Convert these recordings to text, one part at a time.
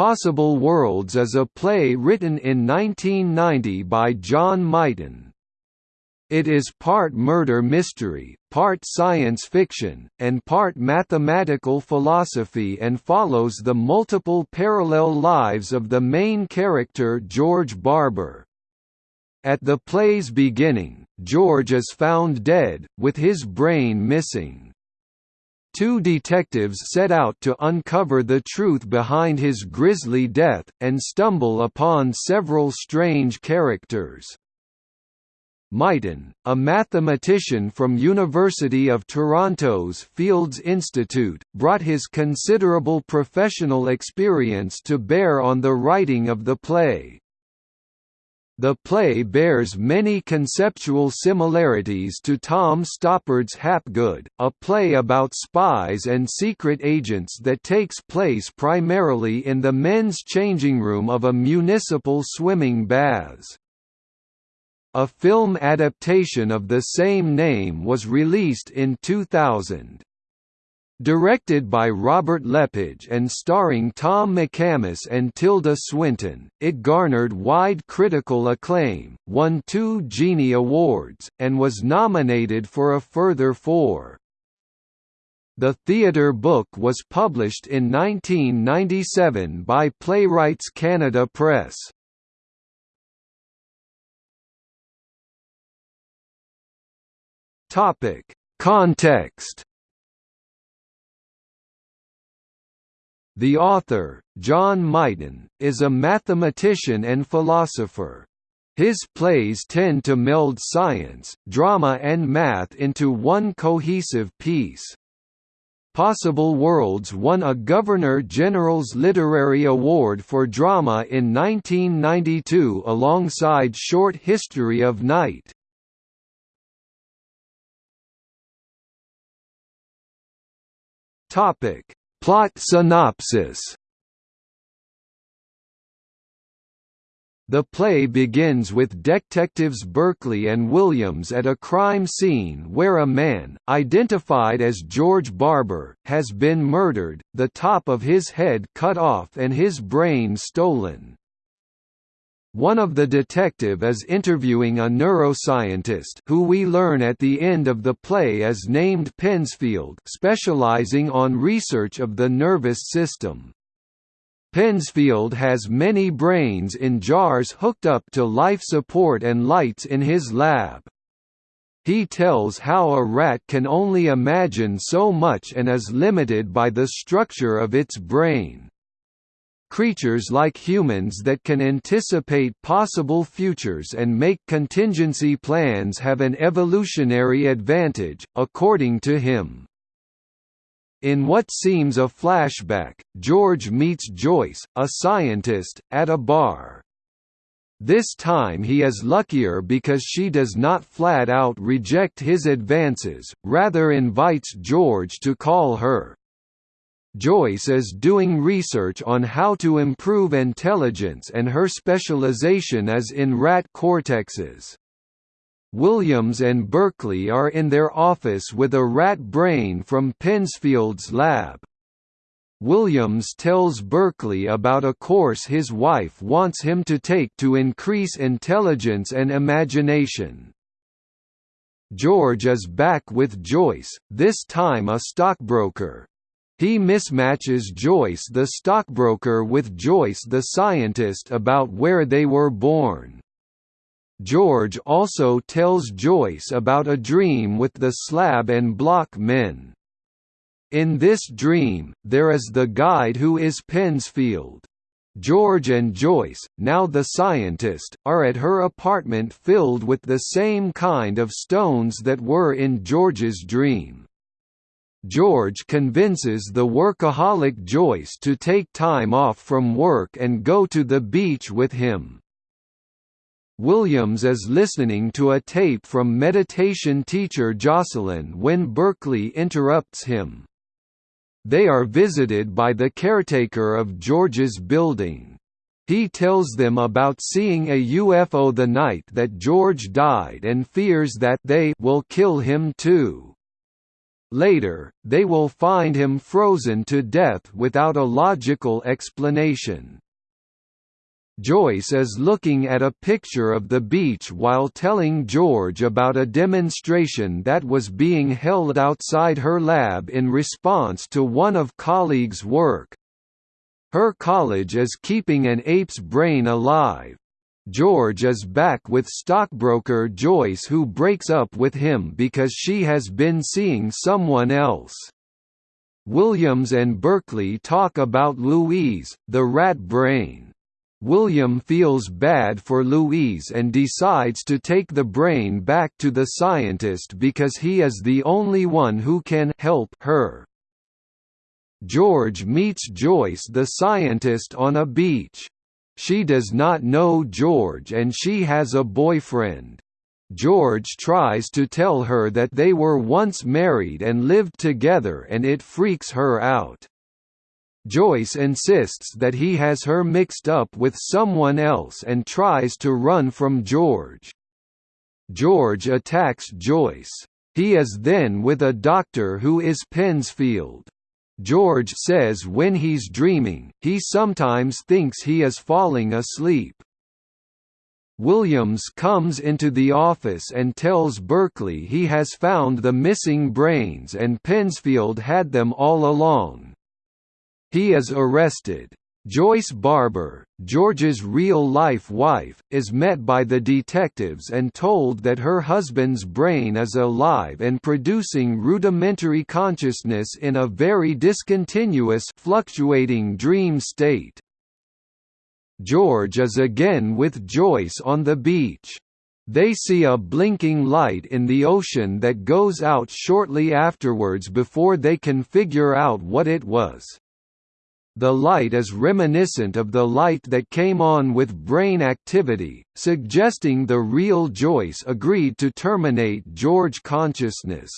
Possible Worlds is a play written in 1990 by John Mighton. It is part murder mystery, part science fiction, and part mathematical philosophy and follows the multiple parallel lives of the main character George Barber. At the play's beginning, George is found dead, with his brain missing. Two detectives set out to uncover the truth behind his grisly death, and stumble upon several strange characters. Mighton, a mathematician from University of Toronto's Fields Institute, brought his considerable professional experience to bear on the writing of the play. The play bears many conceptual similarities to Tom Stoppard's Hapgood, a play about spies and secret agents that takes place primarily in the men's changing room of a municipal swimming baths. A film adaptation of the same name was released in 2000. Directed by Robert Lepage and starring Tom McCamus and Tilda Swinton, it garnered wide critical acclaim, won two Genie Awards, and was nominated for a further four. The theatre book was published in 1997 by Playwrights Canada Press. Context The author, John Mighton, is a mathematician and philosopher. His plays tend to meld science, drama and math into one cohesive piece. Possible Worlds won a Governor-General's Literary Award for Drama in 1992 alongside Short History of Night. Topic Plot synopsis The play begins with detectives Berkeley and Williams at a crime scene where a man, identified as George Barber, has been murdered, the top of his head cut off and his brain stolen. One of the detective is interviewing a neuroscientist who we learn at the end of the play is named Pensfield specializing on research of the nervous system. Pensfield has many brains in jars hooked up to life support and lights in his lab. He tells how a rat can only imagine so much and is limited by the structure of its brain. Creatures like humans that can anticipate possible futures and make contingency plans have an evolutionary advantage, according to him. In what seems a flashback, George meets Joyce, a scientist, at a bar. This time he is luckier because she does not flat-out reject his advances, rather invites George to call her Joyce is doing research on how to improve intelligence and her specialization is in rat cortexes. Williams and Berkeley are in their office with a rat brain from Pensfield's lab. Williams tells Berkeley about a course his wife wants him to take to increase intelligence and imagination. George is back with Joyce, this time a stockbroker. He mismatches Joyce the stockbroker with Joyce the scientist about where they were born. George also tells Joyce about a dream with the slab and block men. In this dream, there is the guide who is Pensfield. George and Joyce, now the scientist, are at her apartment filled with the same kind of stones that were in George's dream. George convinces the workaholic Joyce to take time off from work and go to the beach with him. Williams is listening to a tape from meditation teacher Jocelyn when Berkeley interrupts him. They are visited by the caretaker of George's building. He tells them about seeing a UFO the night that George died and fears that they will kill him too. Later, they will find him frozen to death without a logical explanation. Joyce is looking at a picture of the beach while telling George about a demonstration that was being held outside her lab in response to one of colleagues' work. Her college is keeping an ape's brain alive. George is back with stockbroker Joyce who breaks up with him because she has been seeing someone else. Williams and Berkeley talk about Louise, the rat brain. William feels bad for Louise and decides to take the brain back to the scientist because he is the only one who can help her. George meets Joyce the scientist on a beach. She does not know George and she has a boyfriend. George tries to tell her that they were once married and lived together and it freaks her out. Joyce insists that he has her mixed up with someone else and tries to run from George. George attacks Joyce. He is then with a doctor who is Pensfield. George says when he's dreaming, he sometimes thinks he is falling asleep. Williams comes into the office and tells Berkeley he has found the missing brains and Pensfield had them all along. He is arrested. Joyce Barber, George's real-life wife, is met by the detectives and told that her husband's brain is alive and producing rudimentary consciousness in a very discontinuous fluctuating dream state. George is again with Joyce on the beach. They see a blinking light in the ocean that goes out shortly afterwards before they can figure out what it was. The light is reminiscent of the light that came on with brain activity, suggesting the real Joyce agreed to terminate George consciousness.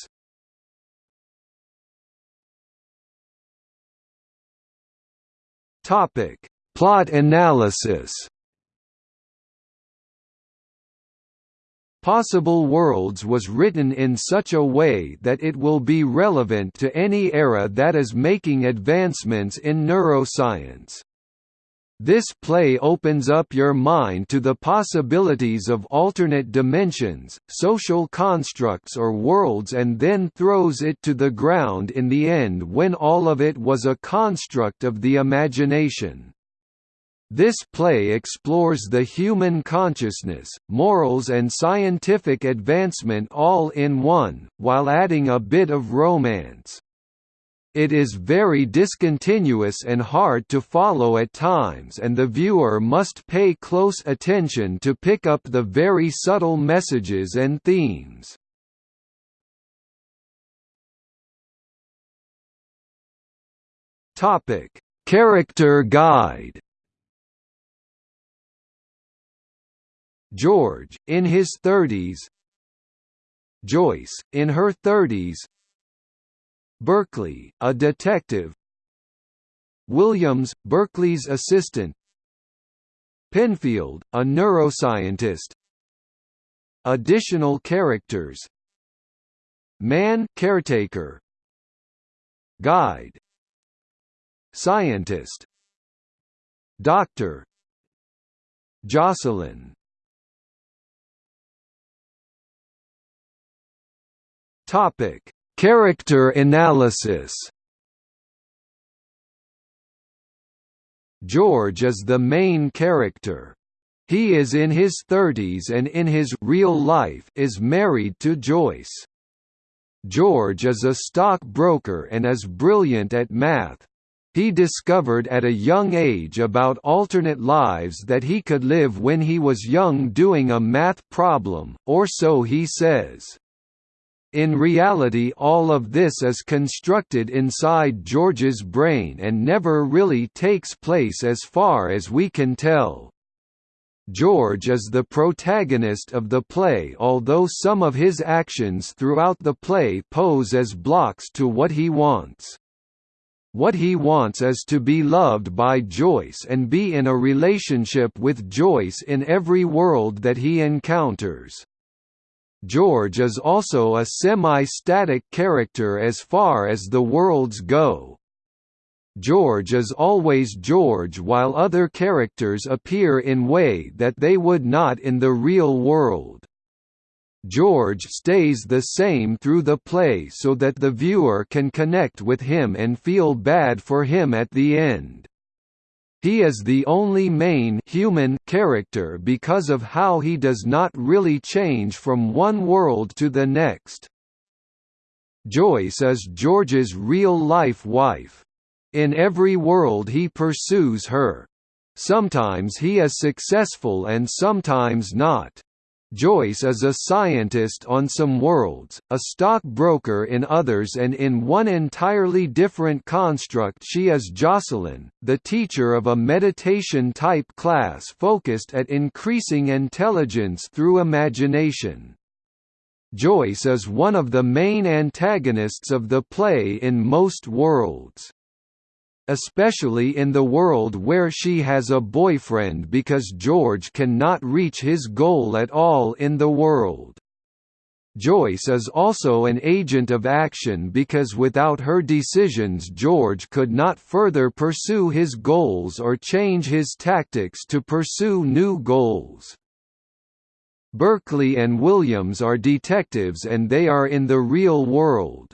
Topic: Plot analysis. Possible Worlds was written in such a way that it will be relevant to any era that is making advancements in neuroscience. This play opens up your mind to the possibilities of alternate dimensions, social constructs or worlds and then throws it to the ground in the end when all of it was a construct of the imagination. This play explores the human consciousness, morals and scientific advancement all in one, while adding a bit of romance. It is very discontinuous and hard to follow at times and the viewer must pay close attention to pick up the very subtle messages and themes. Character guide George, in his 30s Joyce, in her 30s Berkeley, a detective. Williams, Berkeley's assistant. Penfield, a neuroscientist. Additional characters. Man caretaker. Guide. Scientist. Doctor. Jocelyn Topic: Character analysis. George is the main character. He is in his 30s and in his real life is married to Joyce. George is a stockbroker and is brilliant at math. He discovered at a young age about alternate lives that he could live when he was young doing a math problem, or so he says. In reality all of this is constructed inside George's brain and never really takes place as far as we can tell. George is the protagonist of the play although some of his actions throughout the play pose as blocks to what he wants. What he wants is to be loved by Joyce and be in a relationship with Joyce in every world that he encounters. George is also a semi-static character as far as the worlds go. George is always George while other characters appear in way that they would not in the real world. George stays the same through the play so that the viewer can connect with him and feel bad for him at the end. He is the only main human character because of how he does not really change from one world to the next. Joyce is George's real-life wife. In every world he pursues her. Sometimes he is successful and sometimes not. Joyce is a scientist on some worlds, a stockbroker in others and in one entirely different construct she is Jocelyn, the teacher of a meditation-type class focused at increasing intelligence through imagination. Joyce is one of the main antagonists of the play in most worlds especially in the world where she has a boyfriend because George cannot reach his goal at all in the world. Joyce is also an agent of action because without her decisions George could not further pursue his goals or change his tactics to pursue new goals. Berkeley and Williams are detectives and they are in the real world.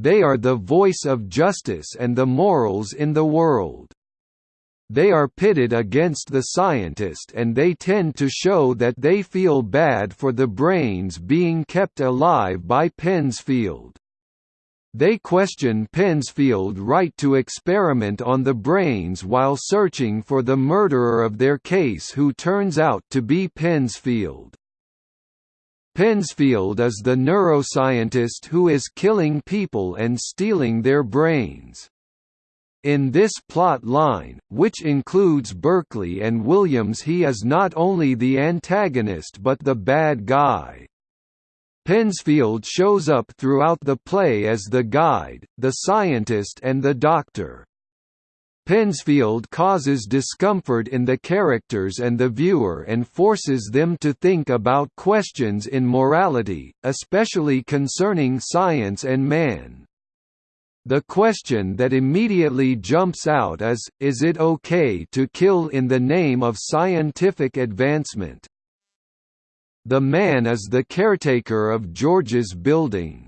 They are the voice of justice and the morals in the world. They are pitted against the scientist and they tend to show that they feel bad for the brains being kept alive by Pensfield. They question Pensfield's right to experiment on the brains while searching for the murderer of their case who turns out to be Pensfield. Pensfield is the neuroscientist who is killing people and stealing their brains. In this plot line, which includes Berkeley and Williams he is not only the antagonist but the bad guy. Pensfield shows up throughout the play as the guide, the scientist and the doctor. Pensfield causes discomfort in the characters and the viewer and forces them to think about questions in morality, especially concerning science and man. The question that immediately jumps out is, is it okay to kill in the name of scientific advancement? The man is the caretaker of George's building.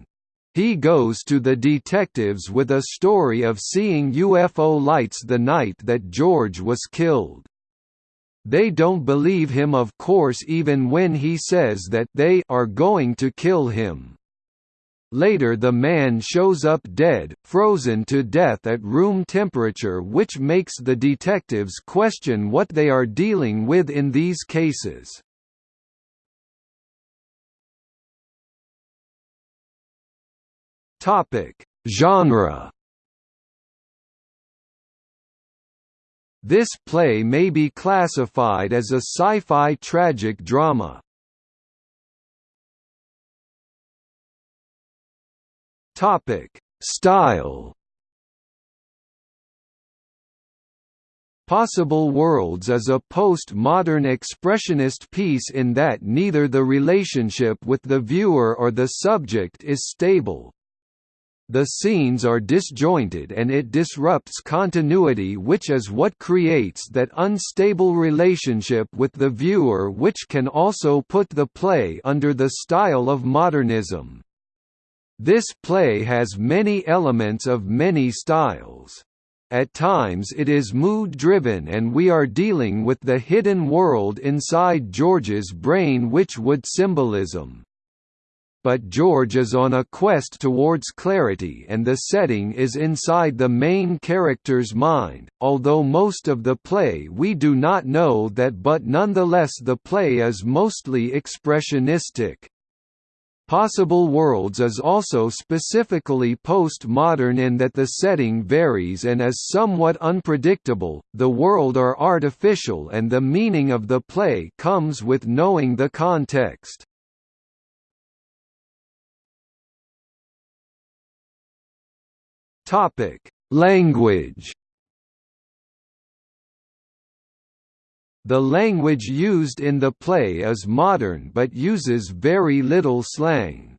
He goes to the detectives with a story of seeing UFO lights the night that George was killed. They don't believe him of course even when he says that they are going to kill him. Later the man shows up dead, frozen to death at room temperature which makes the detectives question what they are dealing with in these cases. Topic: Genre. This play may be classified as a sci-fi tragic drama. Topic: Style. Possible Worlds is a post-modern expressionist piece in that neither the relationship with the viewer or the subject is stable, the scenes are disjointed and it disrupts continuity which is what creates that unstable relationship with the viewer which can also put the play under the style of modernism. This play has many elements of many styles. At times it is mood-driven and we are dealing with the hidden world inside George's brain which would symbolism but George is on a quest towards clarity and the setting is inside the main character's mind, although most of the play we do not know that but nonetheless the play is mostly expressionistic. Possible Worlds is also specifically post-modern in that the setting varies and is somewhat unpredictable, the world are artificial and the meaning of the play comes with knowing the context. Topic: Language. The language used in the play is modern but uses very little slang.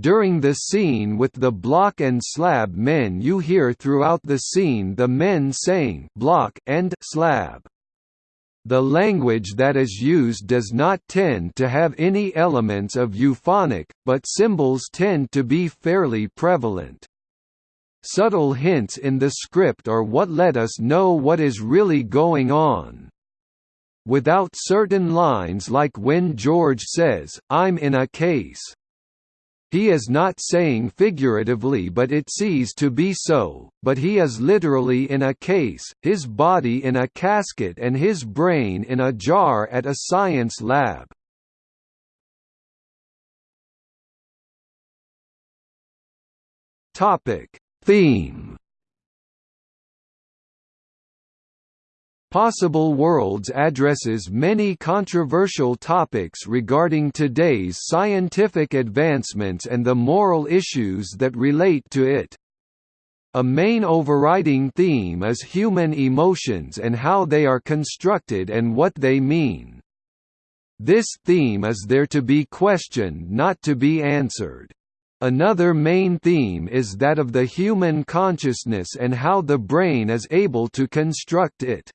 During the scene with the block and slab men you hear throughout the scene the men saying block and slab. The language that is used does not tend to have any elements of euphonic, but symbols tend to be fairly prevalent. Subtle hints in the script are what let us know what is really going on. Without certain lines like when George says, I'm in a case, he is not saying figuratively but it sees to be so, but he is literally in a case, his body in a casket and his brain in a jar at a science lab. Theme Possible Worlds addresses many controversial topics regarding today's scientific advancements and the moral issues that relate to it. A main overriding theme is human emotions and how they are constructed and what they mean. This theme is there to be questioned not to be answered. Another main theme is that of the human consciousness and how the brain is able to construct it.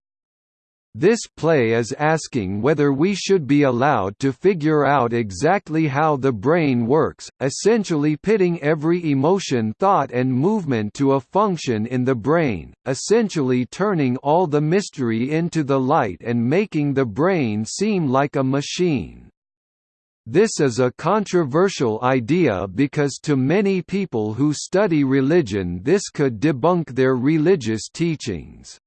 This play is asking whether we should be allowed to figure out exactly how the brain works, essentially pitting every emotion thought and movement to a function in the brain, essentially turning all the mystery into the light and making the brain seem like a machine. This is a controversial idea because to many people who study religion this could debunk their religious teachings.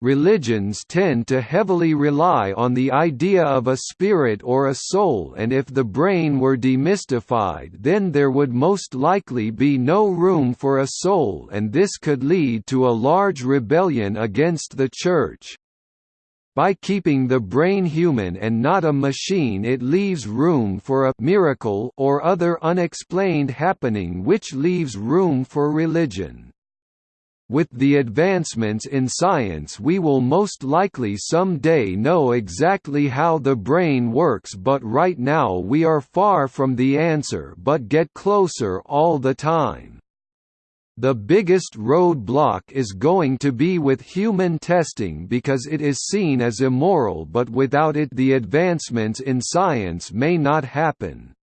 Religions tend to heavily rely on the idea of a spirit or a soul and if the brain were demystified then there would most likely be no room for a soul and this could lead to a large rebellion against the Church. By keeping the brain human and not a machine it leaves room for a «miracle» or other unexplained happening which leaves room for religion. With the advancements in science we will most likely someday know exactly how the brain works but right now we are far from the answer but get closer all the time. The biggest roadblock is going to be with human testing because it is seen as immoral but without it the advancements in science may not happen.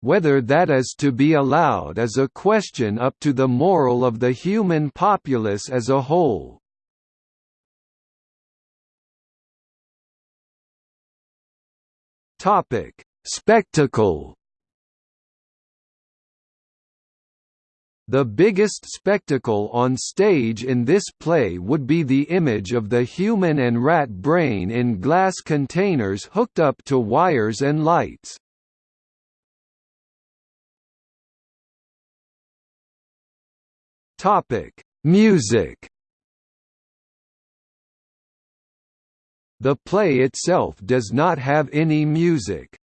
Whether that is to be allowed is a question up to the moral of the human populace as a whole. Spectacle. The biggest spectacle on stage in this play would be the image of the human and rat brain in glass containers hooked up to wires and lights. Topic: Music. The play itself does not have any music.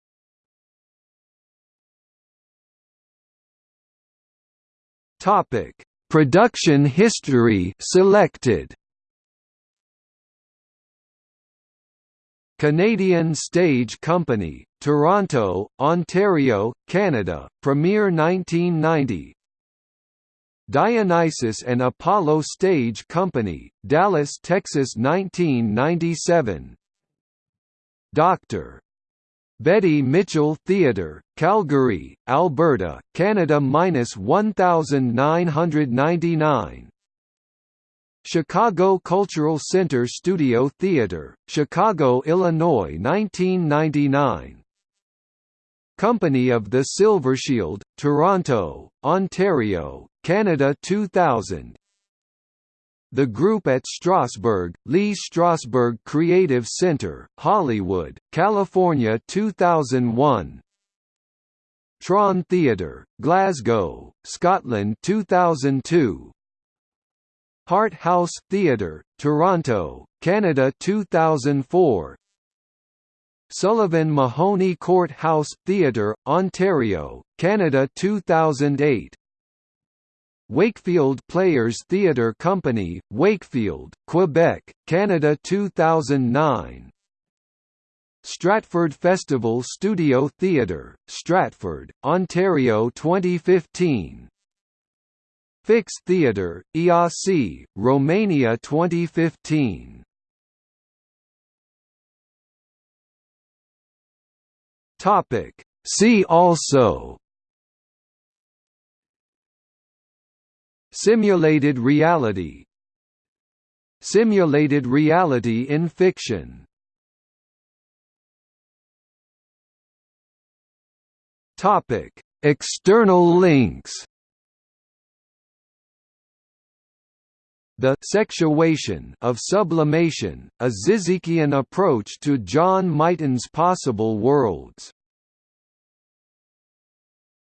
Topic: Production history selected. Canadian Stage Company, Toronto, Ontario, Canada, Premiere 1990 Dionysus and Apollo Stage Company, Dallas, Texas 1997 Dr. Betty Mitchell Theatre, Calgary, Alberta, Canada minus 1999 Chicago Cultural Center Studio Theatre, Chicago, Illinois 1999 Company of the Silver Shield, Toronto, Ontario, Canada 2000 The group at Strasberg, Lee Strasberg Creative Center, Hollywood, California 2001 Tron Theatre, Glasgow, Scotland 2002 Hart House Theatre, Toronto, Canada 2004 Sullivan Mahoney Court House Theatre, Ontario, Canada 2008 Wakefield Players Theatre Company, Wakefield, Quebec, Canada 2009 Stratford Festival Studio Theatre, Stratford, Ontario 2015 Fix Theatre, Iasi, Romania 2015 Topic. See also Simulated reality. Simulated reality in fiction. External links. The sexuation of sublimation, a Zizekian approach to John Mighton's possible worlds